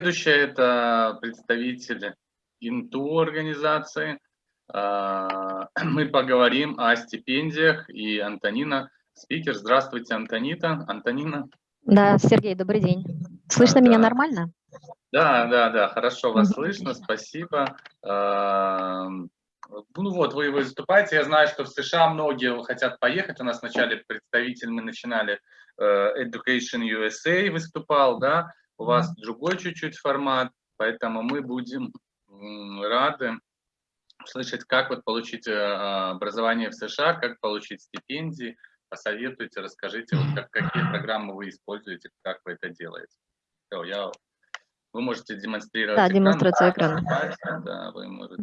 Следующее – это представитель ИНТУ организации. А, мы поговорим о стипендиях и Антонина, спикер. Здравствуйте, Антонита. Антонина. Да, Сергей, добрый день. Слышно да, меня нормально? Да, да, да, хорошо вас слышно, спасибо. А, ну вот, вы выступаете. Я знаю, что в США многие хотят поехать. У нас вначале представитель, мы начинали э, Education USA выступал, да, у вас другой чуть-чуть формат, поэтому мы будем рады услышать, как вот получить э, образование в США, как получить стипендии, посоветуйте, расскажите, вот как, какие программы вы используете, как вы это делаете. Все, я, вы можете демонстрировать Да, экран, демонстрацию экрана. Да, вы можете.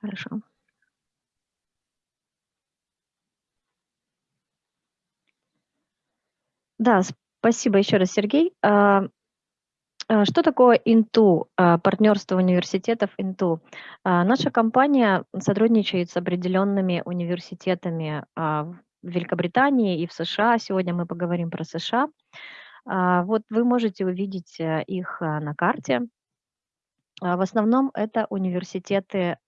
Хорошо. Да, спасибо еще раз, Сергей. А, а, что такое Инту, а, партнерство университетов Инту? Наша компания сотрудничает с определенными университетами в Великобритании и в США. Сегодня мы поговорим про США. Вот вы можете увидеть э, их на карте. В основном это университеты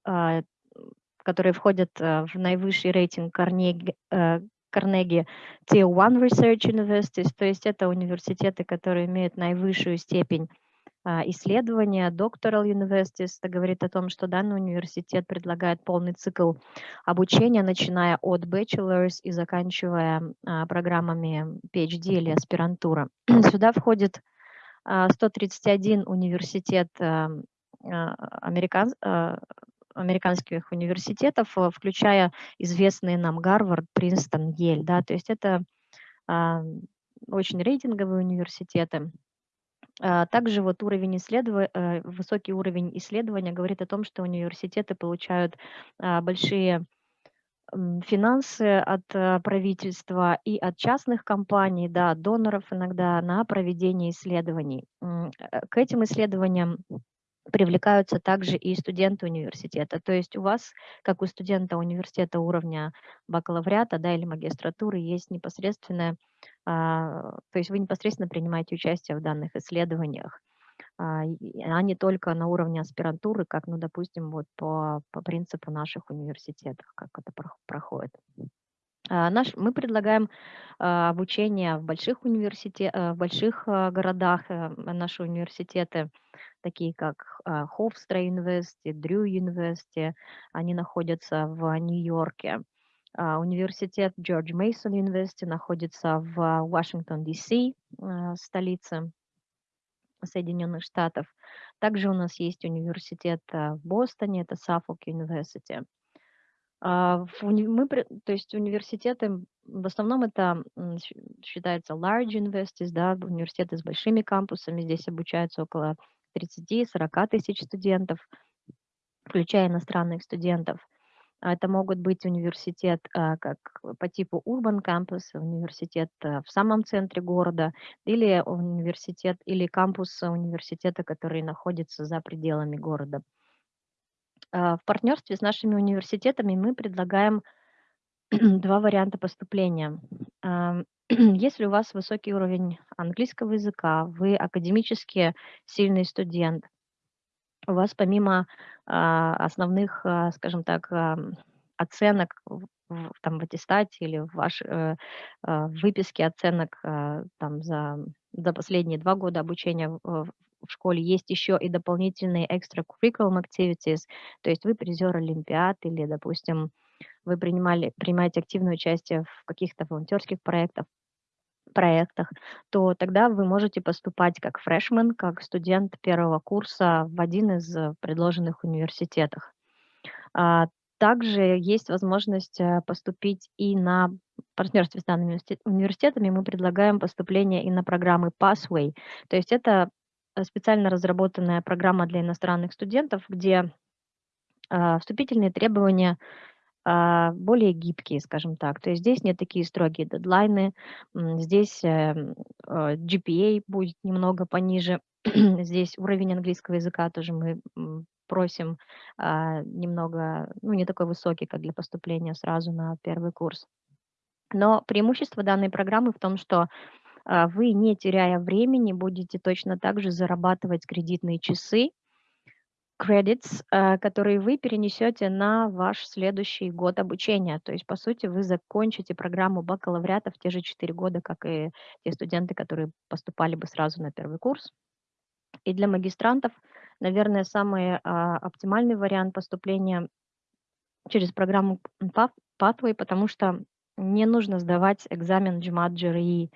которые входят э, в наивысший рейтинг Карнеги, Carnegie Tier 1 Research Universities, то есть это университеты, которые имеют наивысшую степень а, исследования, Doctoral Universities, это говорит о том, что данный университет предлагает полный цикл обучения, начиная от bachelor's и заканчивая а, программами PhD или аспирантура. Сюда входит 131 а, университет американ, американских университетов, э, включая известные нам Гарвард, Принстон, Ель. Да, то есть это а, очень рейтинговые университеты. А, также вот уровень исследования, э, высокий уровень исследования говорит о том, что университеты получают а, большие финансы от э, правительства и от частных компаний, да, доноров иногда на проведение исследований. К этим исследованиям привлекаются также и студенты университета. То есть у вас, как у студента университета уровня бакалавриата да, или магистратуры, есть непосредственное, а, то есть вы непосредственно принимаете участие в данных исследованиях, а, а не только на уровне аспирантуры, как, ну, допустим, вот по, по принципу наших университетов, как это проходит. А, наш, мы предлагаем обучение в больших университетах, э, в больших а, городах. Э, наши университеты, такие как Hofstra University, Drew University, они находятся в Нью-Йорке. Университет George Mason University находится в Вашингтон, Д.С., столице Соединенных Штатов. Также у нас есть университет в Бостоне, это Suffolk University. А, мы, то есть университеты, в основном это считается large universities, да, университеты с большими кампусами, здесь обучаются около 30-40 тысяч студентов, включая иностранных студентов. А это могут быть университет а, как по типу urban campus, университет в самом центре города, или университет, или кампус университета, который находится за пределами города. А, в партнерстве с нашими университетами мы предлагаем два варианта поступления. Если у вас высокий уровень английского языка, вы академически сильный студент, у вас помимо а, основных, а, скажем так, оценок в, там, в аттестате или в вашей э, выписке оценок там, за, за последние два года обучения в, в школе есть еще и дополнительные extracurriculum activities, то есть вы призер Олимпиад или, допустим, вы принимали, принимаете активное участие в каких-то волонтерских проектах, проектах, то тогда вы можете поступать как фрешмен, как студент первого курса в один из предложенных университетов. А, также есть возможность э, поступить и на партнерстве с данными университетами. Мы предлагаем поступление и на программы Pathway. То есть это Э, специально разработанная программа для иностранных студентов, где а, вступительные требования более гибкие, скажем так. То есть здесь не такие строгие дедлайны, здесь э, э, GPA будет немного пониже, здесь уровень английского языка тоже мы просим а, немного, ну не такой высокий, как для поступления сразу на первый курс. Но преимущество данной программы в том, что а, вы, не теряя времени, будете точно так же зарабатывать кредитные часы, credits, а, которые вы перенесете на ваш следующий год обучения. То есть, по сути, вы закончите программу бакалавриата в те же 4 года, как и те студенты, которые поступали бы сразу на первый курс. И для магистрантов, наверное, самый а, оптимальный вариант поступления через программу Path- Pathway, потому что не нужно сдавать экзамен GMAT GRE.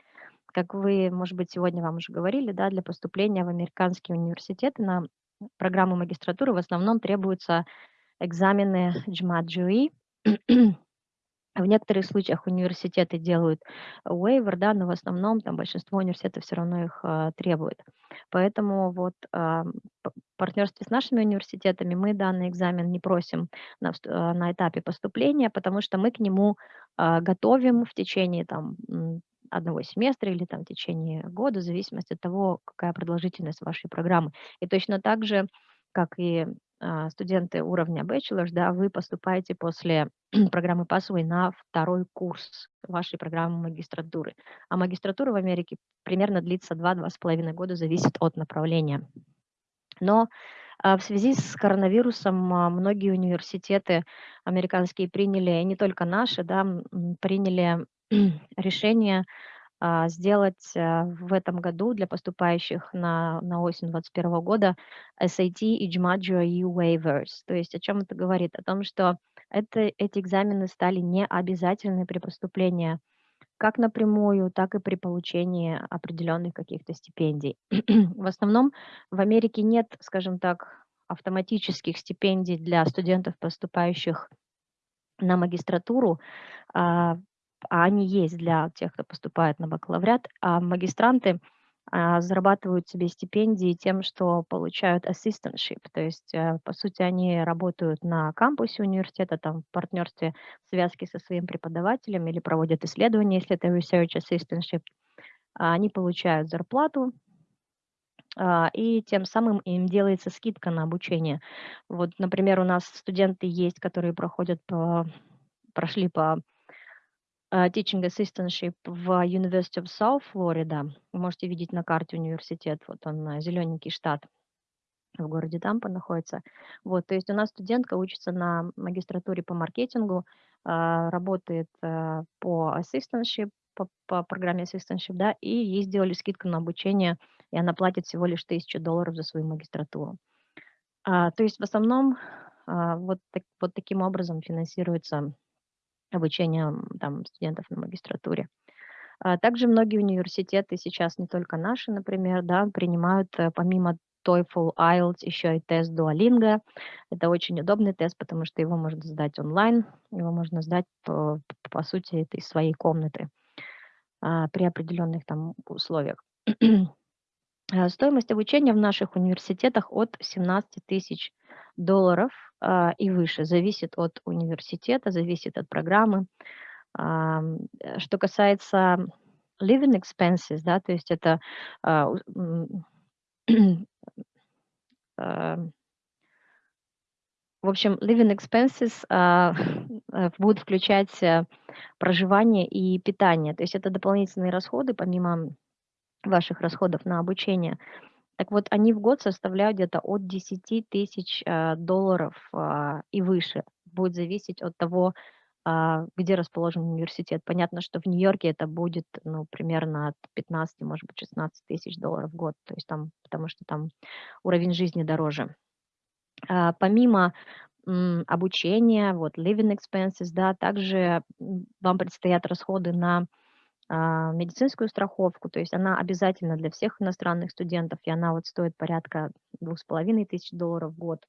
Как вы, может быть, сегодня вам уже говорили, да, для поступления в американские университеты на программу магистратуры в основном требуются экзамены GRE. В некоторых случаях университеты делают waiver, да, но в основном там большинство университетов все равно их а, требует. Поэтому вот а, в партнерстве с нашими университетами мы данный экзамен не просим на, а, на этапе поступления, потому что мы к нему а, готовим в течение там одного семестра или там в течение года, в зависимости от того, какая продолжительность вашей программы. И точно так же, как и а, студенты уровня bachelor's, да, вы поступаете после программы Pathway на второй курс вашей программы магистратуры. А магистратура в Америке примерно длится 2-2,5 года, зависит от направления. Но а, в связи с коронавирусом а, многие университеты американские приняли, не только наши, да, приняли решение а, сделать а, в этом году для поступающих на, на осень 2021 года SAT и GMAT GRE waivers. То есть о чем это говорит? О том, что это, эти экзамены стали необязательны при поступлении как напрямую, так и при получении определенных каких-то стипендий. В основном в Америке нет, скажем так, автоматических стипендий для студентов, поступающих на магистратуру, а они есть для тех, кто поступает на бакалавриат, а магистранты а, зарабатывают себе стипендии тем, что получают assistantship, то есть, э, по сути, они работают на кампусе университета, там, в партнерстве, в связке со своим преподавателем или проводят исследования, если это research assistantship, а, они получают зарплату, а, и тем самым им делается скидка на обучение. Вот, например, у нас студенты есть, которые проходят по, прошли по teaching assistantship в University of South Florida. Вы можете видеть на карте университет, вот он, зелененький штат в городе Тампа находится. Вот, то есть у нас студентка учится на магистратуре по маркетингу, а, работает по assistantship, по, по программе assistantship, да, и ей сделали скидку на обучение, и она платит всего лишь тысячу долларов за свою магистратуру. А, то есть в основном а, вот, так, вот таким образом финансируется обучение м, там, студентов на магистратуре. А Также многие университеты сейчас, не только наши, например, да, принимают э, помимо TOEFL, IELTS еще и тест Duolingo. Это очень удобный тест, потому что его можно сдать онлайн, его можно сдать по, по сути из своей комнаты а, при определенных там условиях. Стоимость обучения в наших университетах от 17 тысяч долларов и выше. Зависит от университета, зависит от программы. Ам, э, Что касается living expenses, да, то есть это а, в общем, living expenses а, э, будут включать э, проживание и питание. То есть это дополнительные расходы, помимо ваших расходов на обучение. Так вот, они в год составляют где-то от 10 тысяч а, долларов а, и выше. Будет зависеть от того, а, где расположен университет. Понятно, что в Нью-Йорке это будет ну, примерно от 15, может быть, 16 тысяч долларов в год, то есть там, потому что там уровень жизни дороже. А, Помимо обучения, вот living expenses, да, также вам предстоят расходы на медицинскую страховку, то есть она обязательна для всех иностранных студентов, и она вот стоит порядка двух с половиной тысяч долларов в год.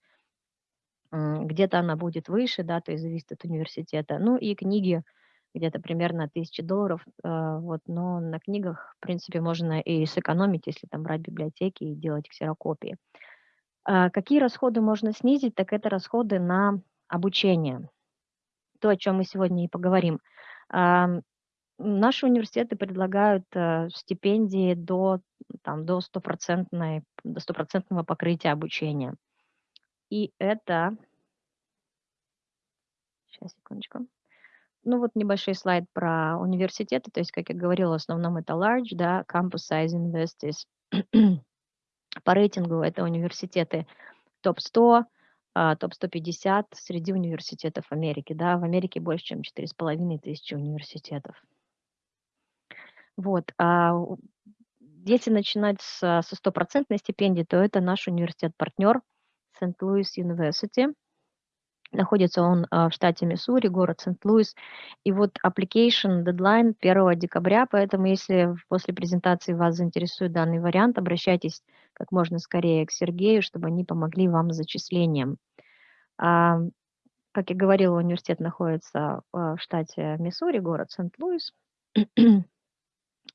Где-то она будет выше, да, то есть зависит от университета. Ну и книги где-то примерно тысячи долларов, а, вот, но на книгах, в принципе, можно и сэкономить, если там брать библиотеки и делать ксерокопии. А, Какие расходы можно снизить, так это расходы на обучение, то, о чем мы сегодня и поговорим. Наши университеты предлагают э, стипендии до, там, до, стопроцентной, до стопроцентного покрытия обучения. И это, сейчас, секундочку, Ну, вот небольшой слайд про университеты. То есть, как я говорила, в основном это large, да, campus size universities. По рейтингу это университеты топ-100, а, топ-150 среди университетов Америки. Да, в Америке больше, чем 4,5 тысячи университетов. Вот. А если начинать с, со стопроцентной стипендии, то это наш университет-партнер Сент-Луис University. Находится он а, в штате Миссури, город Сент-Луис. И вот application deadline 1 декабря, поэтому если после презентации вас заинтересует данный вариант, обращайтесь как можно скорее к Сергею, чтобы они помогли вам с зачислением. А, как я говорила, университет находится а, в штате Миссури, город Сент-Луис.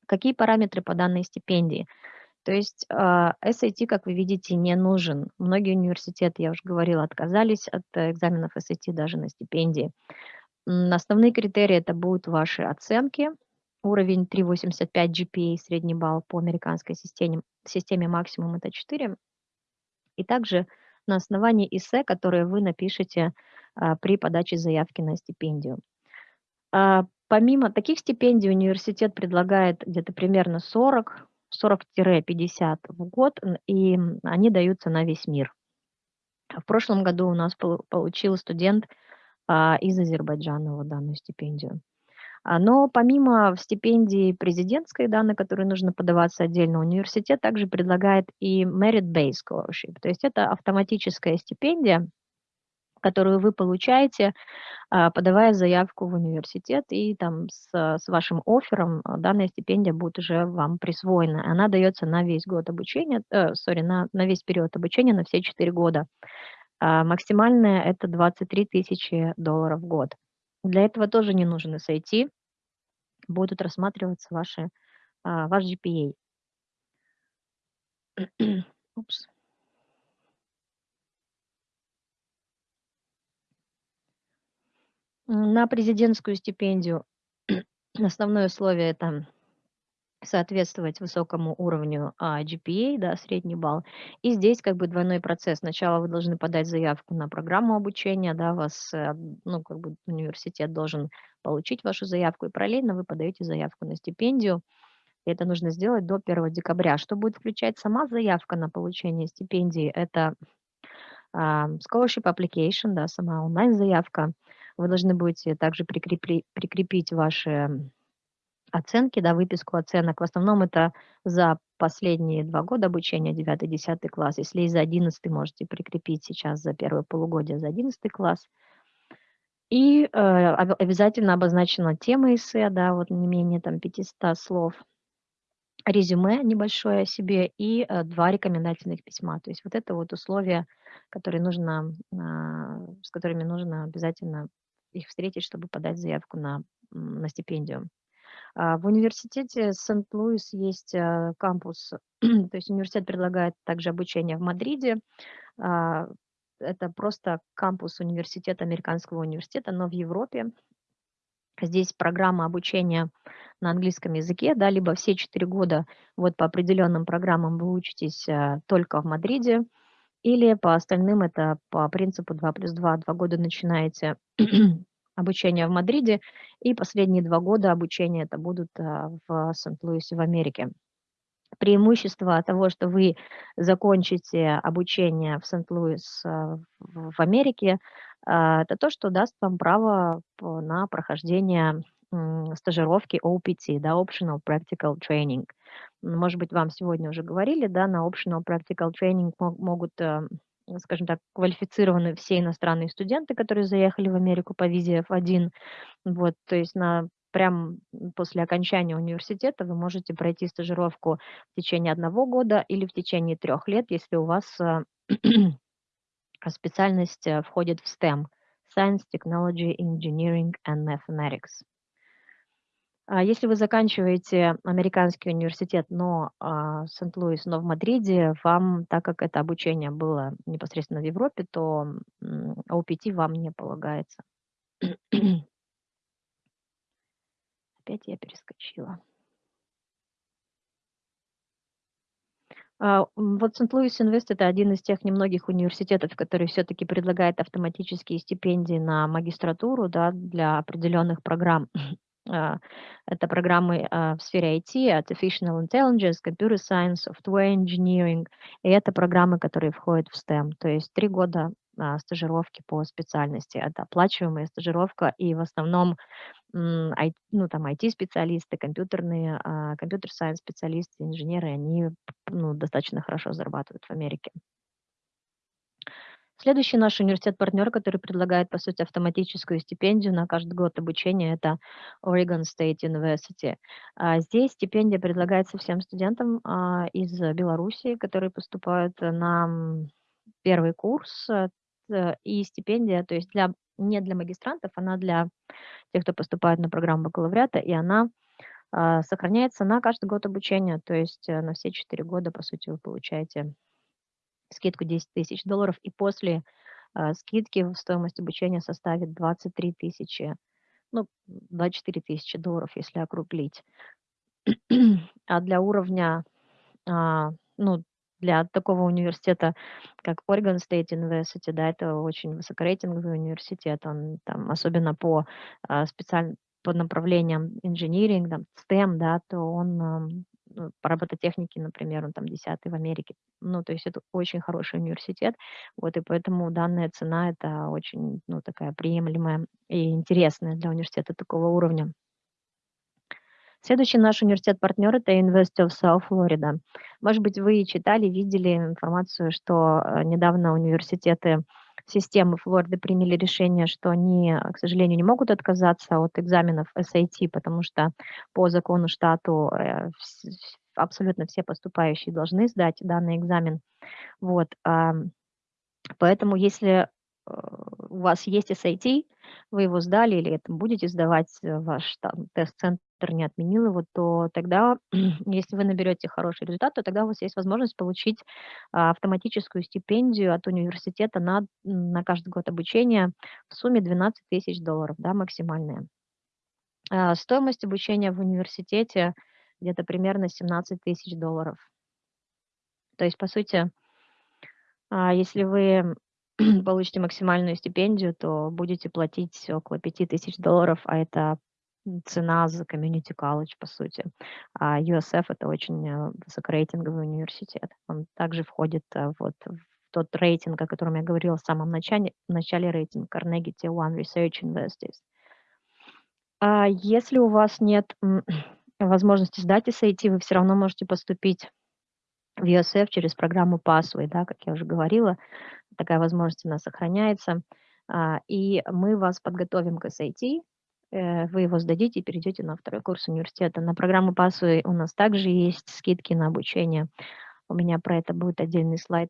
Какие параметры по данной стипендии? То есть SAT, как вы видите, не нужен. Многие университеты, я уже говорила, отказались от экзаменов SAT даже на стипендии. Основные критерии это будут ваши оценки, уровень 3,85 GPA, средний балл по американской системе, системе максимум это 4, и также на основании эссе, которое вы напишете а, при подаче заявки на стипендию. А, помимо таких стипендий университет предлагает где-то примерно 40 40-50 в год, и они даются на весь мир. В прошлом году у нас получил студент а, из Азербайджана вот данную стипендию. А, но помимо стипендии президентской, да, на которую нужно подаваться отдельно, университет также предлагает и Merit-Based Scholarship, то есть это автоматическая стипендия, которую вы получаете, а, подавая заявку в университет, и там с, с вашим оффером а, данная стипендия будет уже вам присвоена. Она дается на весь год обучения, э, на, на весь период обучения, на все 4 года. А максимальная это 23 тысячи долларов в год. Для этого тоже не нужно SAT, будут рассматриваться ваши, а, ваш GPA. Упс. На президентскую стипендию основное условие это соответствовать высокому уровню а, GPA, да, средний балл. И здесь как бы двойной процесс. Сначала вы должны подать заявку на программу обучения, да, вас, э, ну, как бы университет должен получить вашу заявку, и параллельно вы подаете заявку на стипендию. И это нужно сделать до 1 декабря. Что будет включать сама заявка на получение стипендии? Это scholarship application, да, сама онлайн-заявка, вы должны будете также прикрепить, прикрепить ваши оценки, да, выписку оценок. В основном это за последние два года обучения, 9-10 класс. Если и за 11 можете прикрепить сейчас за первое полугодие за 11 класс. И э, обязательно обозначена тема эссе, да, вот не менее там 500 слов, резюме небольшое о себе и э, два рекомендательных письма. То есть вот это вот условия, которые нужно, э, с которыми нужно обязательно их встретить, чтобы подать заявку на, на стипендию. А, в университете Сент-Луис есть а, кампус, то есть университет предлагает также обучение в Мадриде. А, это просто кампус университета, американского университета, но в Европе. Здесь программа обучения на английском языке, да, либо все четыре года вот по определенным программам вы учитесь только в Мадриде, или по остальным это по принципу 2 плюс 2, два года начинаете обучение в Мадриде, и последние два года обучения это будут а, в Сент-Луисе в Америке. Преимущество того, что вы закончите обучение в Сент-Луис а, в Америке, а, это то, что даст вам право на прохождение стажировки OPT, да, Optional Practical Training. Может быть, вам сегодня уже говорили, да, на Optional Practical Training могут, э, скажем так, квалифицированы все иностранные студенты, которые заехали в Америку по визе F1. Вот, то есть на прям после окончания университета вы можете пройти стажировку в течение одного года или в течение трех лет, если у вас э, специальность э, входит в STEM – Science, Technology, Engineering and Mathematics. А если вы заканчиваете американский университет, но а, Сент-Луис, но в Мадриде, вам, так как это обучение было непосредственно в Европе, то OPT вам не полагается. Опять я перескочила. А, вот Сент-Луис Инвест- это один из тех немногих университетов, который все-таки предлагает автоматические стипендии на магистратуру, да, для определенных программ. А, Это программы а, в сфере IT, Artificial Intelligence, Computer Science, Software Engineering, и это программы, которые входят в STEM, то есть три года а, стажировки по специальности. Это оплачиваемая стажировка, и в основном ну, там IT-специалисты, компьютерные, а, компьютер-сайенс специалисты, инженеры, они ну, достаточно хорошо зарабатывают в Америке. Следующий наш университет-партнер, который предлагает, по сути, автоматическую стипендию на каждый год обучения, это Oregon State University. А, Здесь стипендия предлагается всем студентам а, из Беларуси, которые поступают на первый курс, э, и стипендия, то есть для, не для магистрантов, она для тех, кто поступает на программу бакалавриата, и она а, сохраняется на каждый год обучения, то есть э, на все четыре года, по сути, вы получаете скидку 10 тысяч долларов, и после а, скидки стоимость обучения составит 23 тысячи, ну, 24 тысячи долларов, если округлить. А для уровня, а, ну, для такого университета, как Oregon State University, да, это очень высокорейтинговый университет, он там, особенно по а, специаль... по направлениям инжиниринг, там, STEM, да, то он ну, по робототехнике, например, он там десятый в Америке. Ну, то есть это очень хороший университет, вот, и поэтому данная цена это очень, ну, такая приемлемая и интересная для университета такого уровня. Следующий наш университет-партнер– это University of South Florida. Может быть, вы читали, видели информацию, что э, недавно университеты системы Флориды приняли решение, что они, э, к сожалению, не могут отказаться от экзаменов SAT, потому что по закону штату э, абсолютно все поступающие должны сдать данный экзамен. Вот, поэтому если э, у вас есть SAT, вы его сдали или это будете сдавать, ваш там тест-центр не отменил его, то тогда, если вы наберете хороший результат, то тогда у вас есть возможность получить а, автоматическую стипендию от университета на, на каждый год обучения в сумме 12 тысяч долларов, да, максимальная. А, Стоимость обучения в университете где-то примерно 17 тысяч долларов. То есть, по сути, а, если вы получите максимальную стипендию, то будете платить около 5000 долларов, а это цена за комьюнити колледж, по сути. А USF– это очень э, высокорейтинговый университет. Он также входит э, вот в тот рейтинг, о котором я говорила в самом начале, в начале рейтинг Carnegie Tier One Research Universities. А если у вас нет возможности сдать SAT, вы все равно можете поступить в USF через программу Passway, да, как я уже говорила, такая возможность у нас сохраняется. А, И мы вас подготовим к SAT, вы его сдадите и перейдете на второй курс университета. На программу Passway у нас также есть скидки на обучение. У меня про это будет отдельный слайд.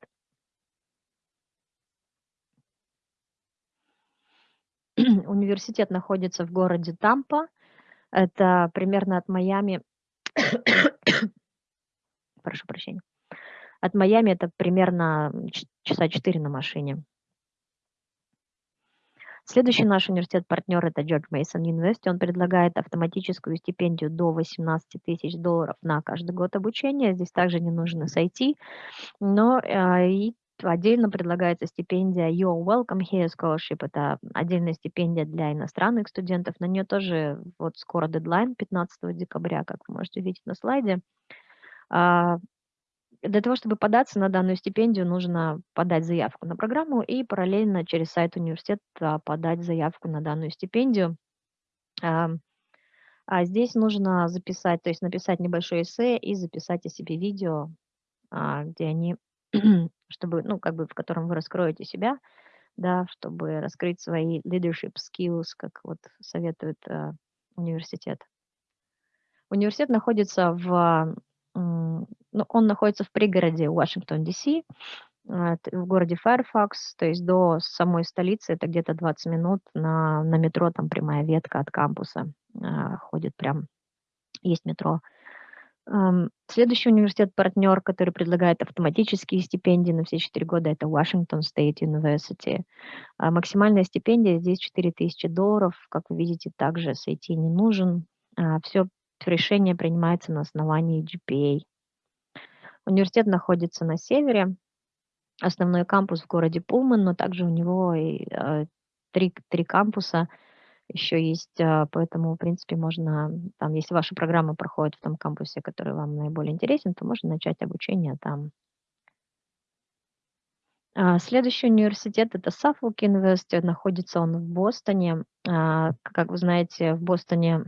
Университет находится в городе Тампа. Это примерно от Майами, прошу прощения, от Майами это примерно часа 4 на машине. Следующий наш университет-партнер– это George Mason University. Он предлагает автоматическую стипендию до 18 тысяч долларов на каждый год обучения. Здесь также не нужно сойти, но э, и отдельно предлагается стипендия You're Welcome Here Scholarship. Это отдельная стипендия для иностранных студентов. На нее тоже вот скоро дедлайн 15 декабря, как вы можете увидеть на слайде. А, для того, чтобы податься на данную стипендию, нужно подать заявку на программу и параллельно через сайт университета подать заявку на данную стипендию. Ам, А здесь нужно записать, то есть написать небольшое эссе и записать о себе видео, а, где они, чтобы, ну, как бы, в котором вы раскроете себя, да, чтобы раскрыть свои leadership skills, как вот советует а, университет. Университет находится в, ну, он находится в пригороде Вашингтон, Д.С., а, в городе Fairfax, то есть до самой столицы это где-то 20 минут на, на метро, там прямая ветка от кампуса а, ходит прям, есть метро. Следующий университет-партнер, который предлагает автоматические стипендии на все 4 года, это Washington State University. А Максимальная стипендия здесь 4000 долларов. Как вы видите, также SAT не нужен. Все решение принимается на основании GPA. Университет находится на севере, основной кампус в городе Пулман, но также у него и э, три, три кампуса еще есть, а, поэтому, в принципе, можно, там, если ваша программа проходит в том кампусе, который вам наиболее интересен, то можно начать обучение там. А, Следующий университет– это Suffolk University, находится он в Бостоне. А, Как вы знаете, в Бостоне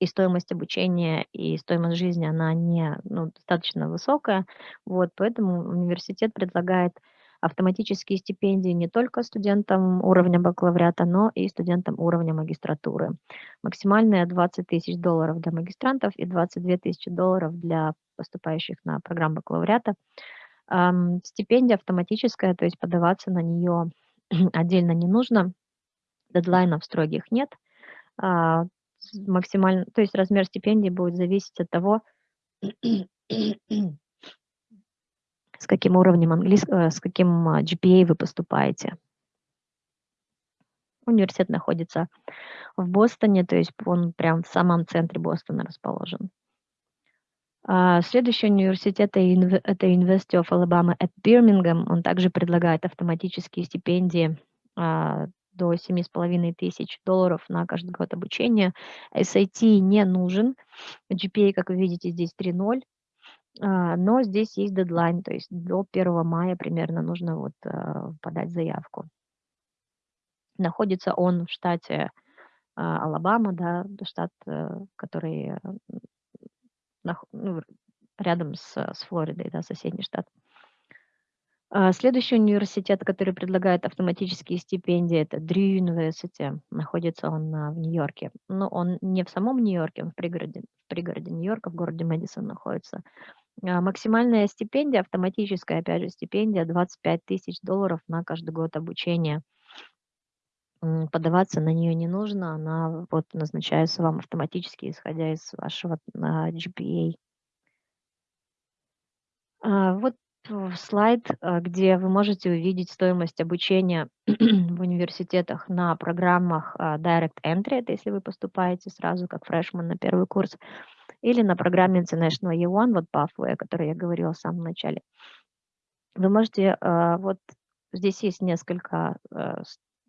и стоимость обучения, и стоимость жизни, она не, ну, достаточно высокая, вот, поэтому университет предлагает автоматические стипендии не только студентам уровня бакалавриата, но и студентам уровня магистратуры. Максимальная 20 тысяч долларов для магистрантов и 22 тысячи долларов для поступающих на программу бакалавриата. Стипендия автоматическая, то есть подаваться на нее отдельно не нужно, дедлайнов строгих нет. Максимально, то есть размер стипендии будет зависеть от того, с каким уровнем английского, с каким а, GPA вы поступаете. Университет находится в Бостоне, то есть он прям в самом центре Бостона расположен. А, Следующий университет это University of Alabama at Birmingham. Он также предлагает автоматические стипендии а, до 7,5 тысяч долларов на каждый год обучения. SAT не нужен. GPA, как вы видите, здесь 3.0. А, Но здесь есть дедлайн, то есть до 1 мая примерно нужно вот а, подать заявку. Находится он в штате а, Алабама, да, штат, э, который э, ну, рядом с, с Флоридой, да, соседний штат. А, Следующий университет, который предлагает автоматические стипендии, это Drew University. Находится он а, в Нью-Йорке. Но он не в самом Нью-Йорке, он в пригороде, в пригороде Нью-Йорка, в городе Мэдисон находится. А, Максимальная стипендия, автоматическая, опять же, стипендия 25 тысяч долларов на каждый год обучения. Подаваться на нее не нужно, она вот назначается вам автоматически, исходя из вашего GPA. Вот э, слайд, а, где вы можете увидеть стоимость обучения в университетах на программах а, Direct Entry, это если вы поступаете сразу как фрешман на первый курс, или на программе International E1, вот Pathway, о которой я говорила в самом начале. Вы можете, а, вот здесь есть несколько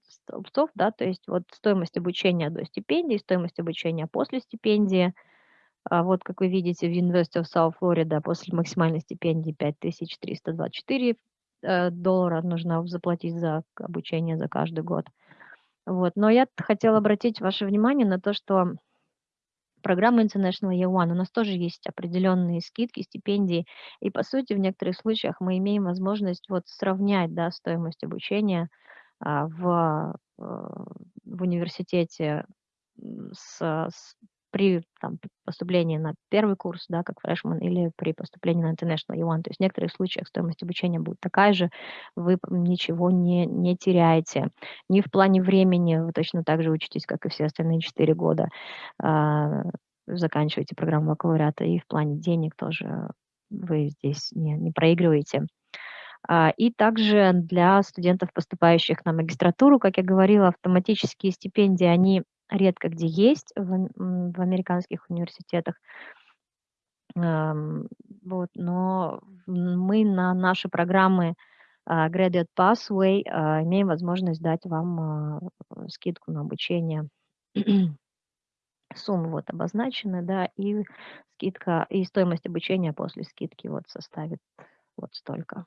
столбцов, да, то есть вот стоимость обучения до стипендии, стоимость обучения после стипендии, вот, как вы видите, в University of South Florida после максимальной стипендии 5324 э, доллара нужно заплатить за обучение за каждый год. Вот. Но я хотела обратить ваше внимание на то, что программа International Year One, у нас тоже есть определенные скидки, стипендии, и по сути в некоторых случаях мы имеем возможность вот сравнять да, стоимость обучения а, в, э, в университете с, с- при там, поступлении на первый курс, да, как фрешман, или при поступлении на International E1. То есть в некоторых случаях стоимость обучения будет такая же, вы ничего не, не теряете. Ни в плане времени вы точно так же учитесь, как и все остальные 4 года, а, заканчиваете программу бакалавриата, и в плане денег тоже вы здесь не, не проигрываете. А, И также для студентов, поступающих на магистратуру, как я говорила, автоматические стипендии, они редко где есть в, в американских университетах. Вот, но мы на наши программы а, Graduate Pathway а, имеем возможность дать вам а, скидку на обучение. Суммы вот обозначены, да, и скидка, и стоимость обучения после скидки вот составит вот столько.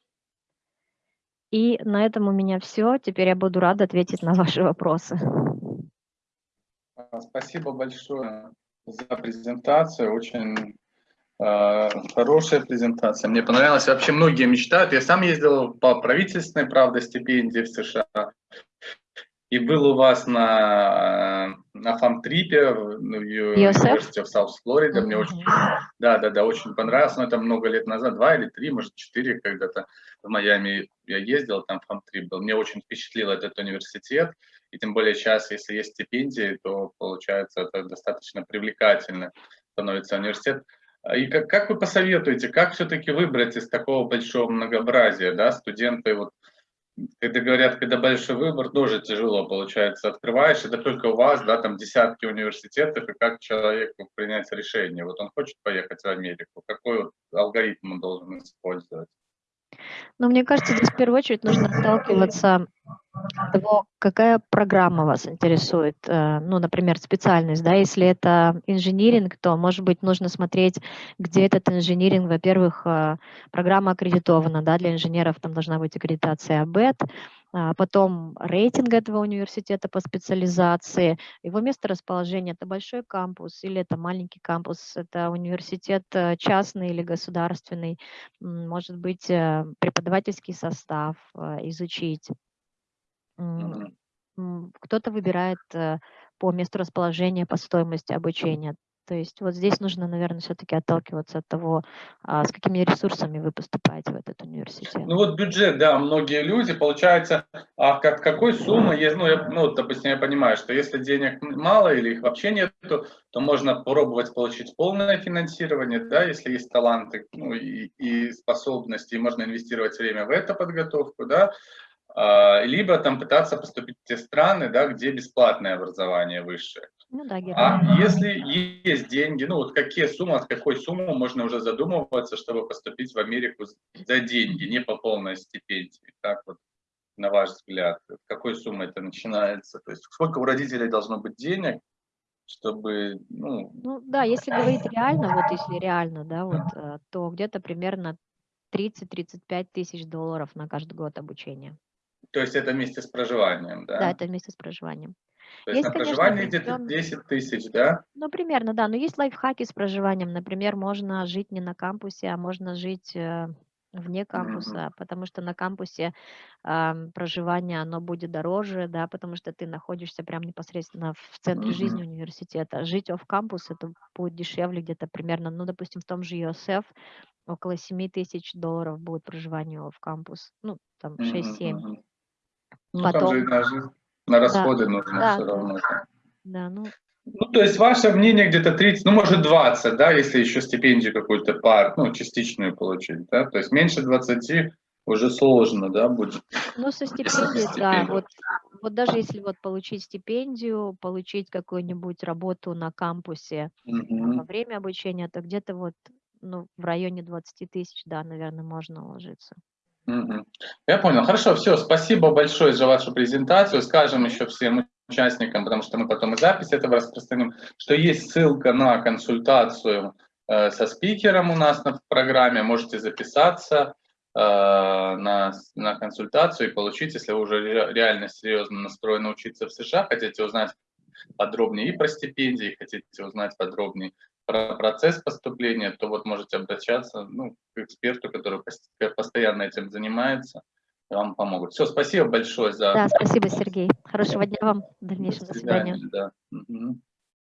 И на этом у меня все. Теперь я буду рада ответить на ваши вопросы. А, Спасибо большое за презентацию. Очень э, хорошая презентация. Мне понравилось. Вообще многие мечтают. Я сам ездил по правительственной, правда, стипендии в США. И был у вас на, на фан-трипе в ну, в? University of South Florida. Мне очень, да, да, да, очень понравилось. Но это много лет назад, два или три, может, четыре когда-то в Майами я ездил, там фан-трип был. Мне очень впечатлил этот университет. И тем более сейчас, если есть стипендии, то получается это достаточно привлекательно становится университет. И как, как вы посоветуете, как все-таки выбрать из такого большого многообразия, да, студенты вот когда говорят, когда большой выбор, тоже тяжело получается. Открываешь, это только у вас, да, там десятки университетов, и как человеку принять решение. Вот он хочет поехать в Америку, какой вот алгоритм он должен использовать? Но мне кажется, здесь в первую очередь нужно отталкиваться от того, какая программа вас интересует. Э, ну, например, специальность, да, если это инжиниринг, то, может быть, нужно смотреть, где этот инжиниринг. Во-первых, э, программа аккредитована, да, для инженеров там должна быть аккредитация АБЭТ, а, потом рейтинг этого университета по специализации, его место расположения, это большой кампус или это маленький кампус, это университет э, частный или государственный, может быть, преподавательский состав изучить. Кто-то выбирает по месту расположения, по стоимости обучения. То есть вот здесь нужно, наверное, все-таки отталкиваться от того, а, с какими ресурсами вы поступаете в этот университет. Ну вот бюджет, да, многие люди, получается, а как, какой суммы есть, ну, я, ну, допустим, я понимаю, что если денег мало или их вообще нет, то можно попробовать получить полное финансирование, да, если есть таланты ну, и, и способности, и можно инвестировать время в эту подготовку, да, либо там пытаться поступить в те страны, да, где бесплатное образование высшее. Ну да, а если есть деньги, ну вот какие суммы, от какой суммы можно уже задумываться, чтобы поступить в Америку за деньги, не по полной стипендии? Так вот, на ваш взгляд, с какой суммы это начинается? То есть сколько у родителей должно быть денег, чтобы, ну... Ну да, если говорить реально, вот если реально, да, вот, э, то где-то примерно 30-35 тысяч долларов на каждый год обучения. То есть это вместе с проживанием, да? Да, это вместе с проживанием. То есть, есть на проживание где-то 10 тысяч, да? Ну, примерно, да. Но есть лайфхаки с проживанием. Например, можно жить не на кампусе, а можно жить э, вне кампуса, mm -hmm. потому что на кампусе э, проживание, оно будет дороже, да, потому что ты находишься прямо непосредственно в центре mm -hmm. жизни университета. Жить оф кампус это будет дешевле где-то примерно, ну, допустим, в том же USF около 7 тысяч долларов будет проживание в кампус, ну, там 6-7. Mm -hmm. Ну, Потом... там же даже на расходы да, нужно да, все равно. Да, ну... Ну, то есть ваше мнение где-то 30, ну, может 20, да, если еще стипендию какую-то пар, ну, частичную получить, да, то есть меньше 20 уже сложно, да, будет. Ну, со стипендией, да, вот, вот даже если вот получить стипендию, получить какую-нибудь работу на кампусе угу. во время обучения, то где-то вот, ну, в районе 20 тысяч, да, наверное, можно уложиться. Я понял. Хорошо, все. Спасибо большое за вашу презентацию. Скажем еще всем участникам, потому что мы потом и запись этого распространим, что есть ссылка на консультацию э, со спикером у нас на программе. Можете записаться э, на, на консультацию и получить, если вы уже реально серьезно настроены учиться в США, хотите узнать подробнее и про стипендии, хотите узнать подробнее про процесс поступления, то вот можете обращаться ну, к эксперту, который постоянно этим занимается, и вам помогут. Все, спасибо большое за... Да, спасибо, Сергей. Хорошего дня вам, в дальнейшем. До свидания. До свидания. Да. Угу.